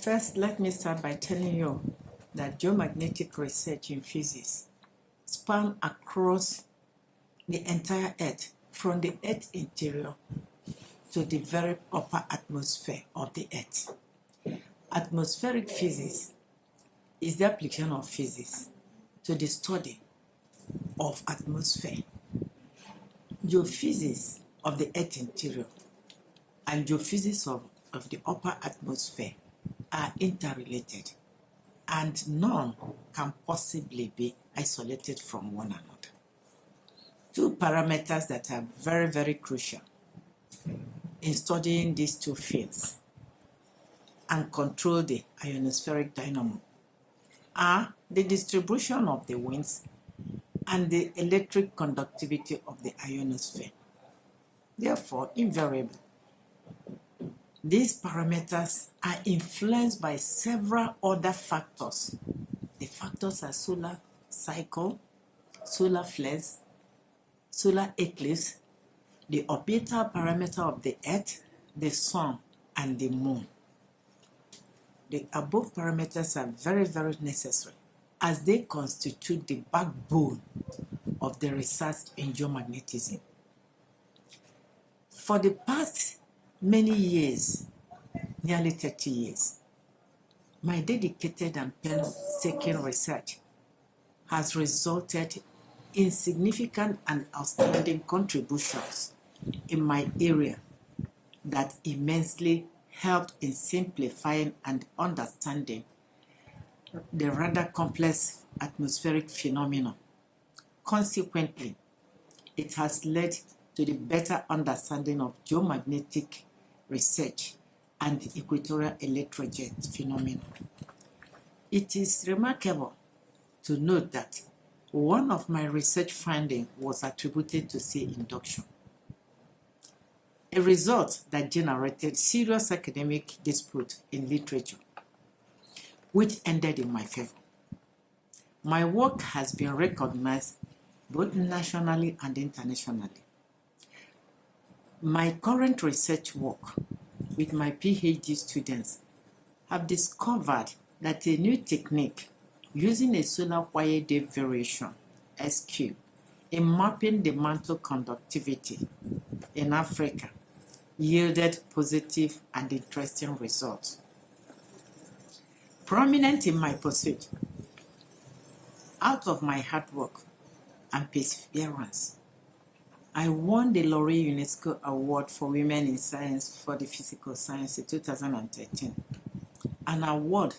First, let me start by telling you that geomagnetic research in physics span across the entire Earth, from the Earth interior to the very upper atmosphere of the Earth. Atmospheric physics is the application of physics to the study of atmosphere. Geophysics of the Earth interior and geophysics of, of the upper atmosphere are interrelated and none can possibly be isolated from one another. Two parameters that are very, very crucial in studying these two fields and control the ionospheric dynamo are the distribution of the winds and the electric conductivity of the ionosphere. Therefore, invariably, these parameters are influenced by several other factors. The factors are solar cycle, solar flares, solar eclipse, the orbital parameter of the Earth, the Sun, and the Moon. The above parameters are very, very necessary as they constitute the backbone of the research in geomagnetism. For the past many years, nearly 30 years, my dedicated and painstaking research has resulted in significant and outstanding contributions in my area that immensely helped in simplifying and understanding the rather complex atmospheric phenomena. Consequently, it has led to the better understanding of geomagnetic research and the equatorial electrojet phenomena. It is remarkable to note that one of my research findings was attributed to sea induction, a result that generated serious academic dispute in literature, which ended in my favor. My work has been recognized both nationally and internationally. My current research work with my PhD students have discovered that a new technique using a solar wire depth variation SQ in mapping the mantle conductivity in Africa yielded positive and interesting results. Prominent in my pursuit, out of my hard work and perseverance, I won the L'Oréal UNESCO Award for Women in Science for the Physical Science in 2013, an award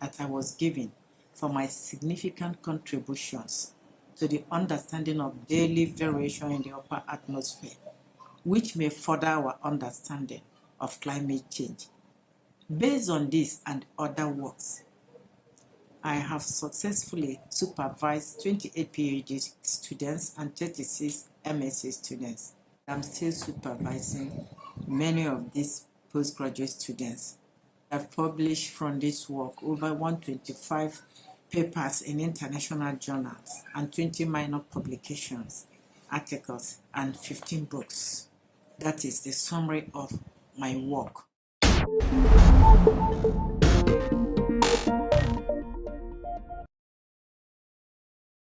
that I was given for my significant contributions to the understanding of daily variation in the upper atmosphere, which may further our understanding of climate change. Based on this and other works, I have successfully supervised 28 PhD students and 36 MSc students. I'm still supervising many of these postgraduate students. I've published from this work over 125 papers in international journals and 20 minor publications, articles, and 15 books. That is the summary of my work.